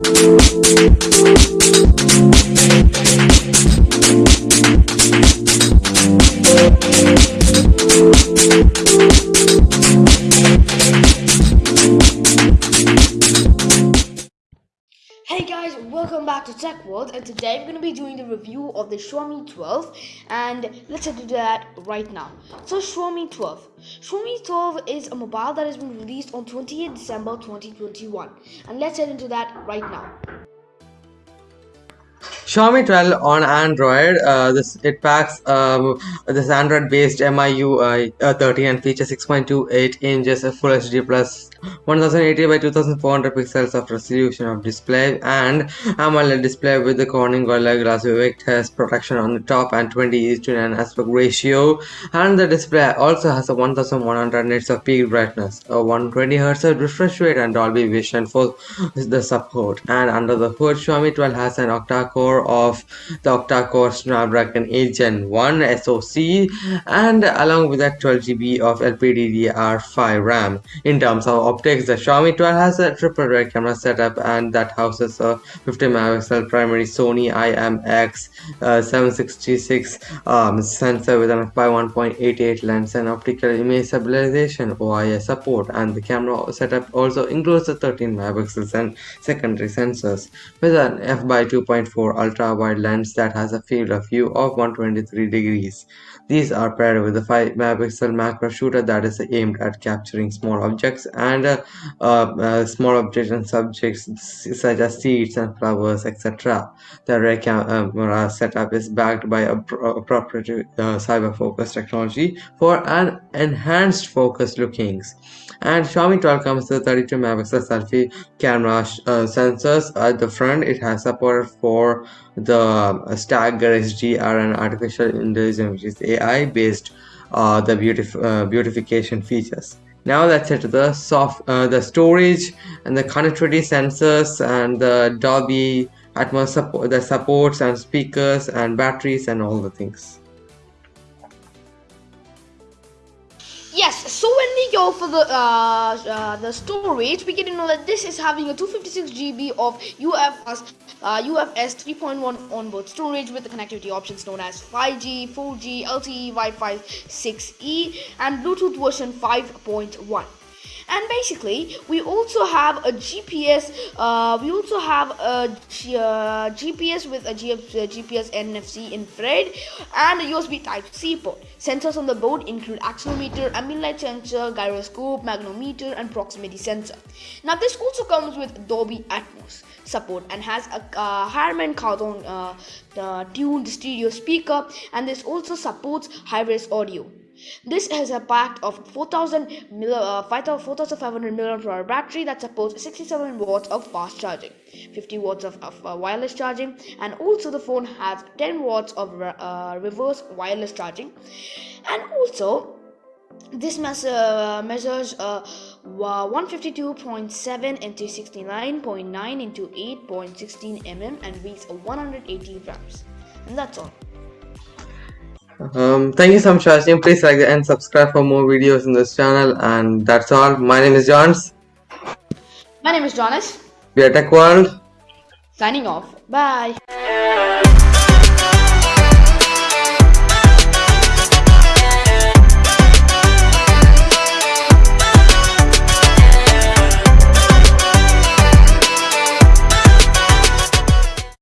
We'll Hey guys, welcome back to Tech World and today I'm going to be doing the review of the Xiaomi 12 and let's do that right now. So Xiaomi 12. Xiaomi 12 is a mobile that has been released on 28 December 2021 and let's head into that right now. Xiaomi 12 on Android. Uh, this it packs um, this Android-based MIUI uh, 30 and features 6.28 inches Full HD plus 1080 by 2400 pixels of resolution of display and AMOLED display with the Corning Gorilla Glass Victus protection on the top and 20 to 9 aspect ratio. And the display also has a 1100 nits of peak brightness, a 120 Hz refresh rate, and Dolby Vision for the support. And under the hood, Xiaomi 12 has an octa-core of the octa-core Snapdragon 8 Gen 1 SoC and along with that 12GB of LPDDR5 RAM. In terms of optics, the Xiaomi 12 has a triple rear camera setup and that houses a 50 megapixel primary Sony IMX uh, 766 um, sensor with an f/1.88 lens and optical image stabilization OIS support and the camera setup also includes the 13 megapixels and secondary sensors with an f by 2.4 ultra wide lens that has a field of view of 123 degrees. These are paired with a 5 megapixel macro shooter that is aimed at capturing small objects and uh, uh, small objects and subjects such as seeds and flowers etc. The rear camera setup is backed by a, a proprietary uh, cyber focus technology for an enhanced focus lookings and Xiaomi 12 comes with 32 megapixel selfie camera uh, sensors at the front it has support for the Stagger SDR and artificial intelligence which is AI based uh, the beautif uh, beautification features. Now let's the soft uh, the storage and the connectivity sensors and the Dolby Atmos support the supports and speakers and batteries and all the things Yes, so when we go for the uh, uh, the storage, we get to know that this is having a 256 GB of UFS uh, UFS 3.1 onboard storage with the connectivity options known as 5G, 4G, LTE, Wi-Fi 6E, and Bluetooth version 5.1 and basically we also have a GPS uh, we also have a G uh, GPS with a G uh, GPS NFC infrared and a USB type C port. Sensors on the board include accelerometer light sensor gyroscope magnetometer and proximity sensor. Now this also comes with Dolby Atmos support and has a uh, Harman Kardon uh, tuned stereo speaker and this also supports high-res audio this has a pack of 4000 uh, 4500 mAh battery that supports 67 watts of fast charging, 50 watts of, of uh, wireless charging, and also the phone has 10 watts of uh, reverse wireless charging. And also, this uh, measures uh, 152.7 into 69.9 into 8.16 mm and weighs 180 grams. And that's all. Um, thank you so much for watching. Please like and subscribe for more videos in this channel. And that's all. My name is Johns. My name is Jonas. We are Tech World. Signing off. Bye.